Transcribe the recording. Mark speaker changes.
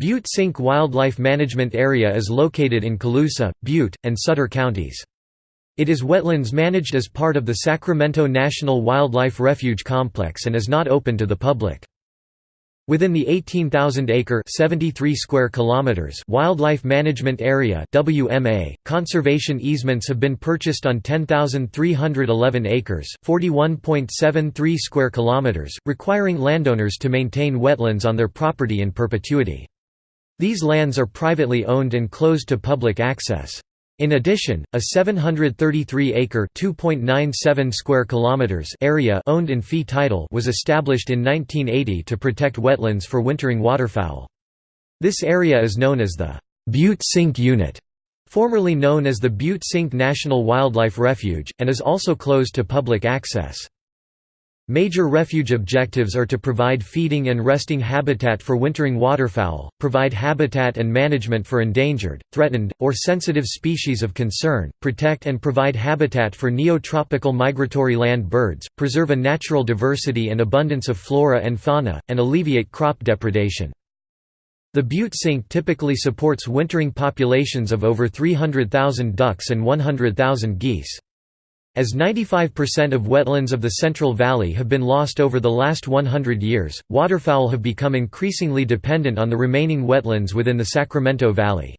Speaker 1: Butte Sink Wildlife Management Area is located in Colusa, Butte, and Sutter counties. It is wetlands managed as part of the Sacramento National Wildlife Refuge Complex and is not open to the public. Within the 18,000-acre (73 square kilometers) Wildlife Management Area (WMA), conservation easements have been purchased on 10,311 acres (41.73 square kilometers), requiring landowners to maintain wetlands on their property in perpetuity. These lands are privately owned and closed to public access. In addition, a 733-acre (2.97 square kilometers) area owned in fee title was established in 1980 to protect wetlands for wintering waterfowl. This area is known as the Butte Sink Unit, formerly known as the Butte Sink National Wildlife Refuge, and is also closed to public access. Major refuge objectives are to provide feeding and resting habitat for wintering waterfowl, provide habitat and management for endangered, threatened, or sensitive species of concern, protect and provide habitat for neotropical migratory land birds, preserve a natural diversity and abundance of flora and fauna, and alleviate crop depredation. The Butte Sink typically supports wintering populations of over 300,000 ducks and 100,000 geese. As 95% of wetlands of the Central Valley have been lost over the last 100 years, waterfowl have become increasingly dependent on the remaining wetlands within the Sacramento Valley.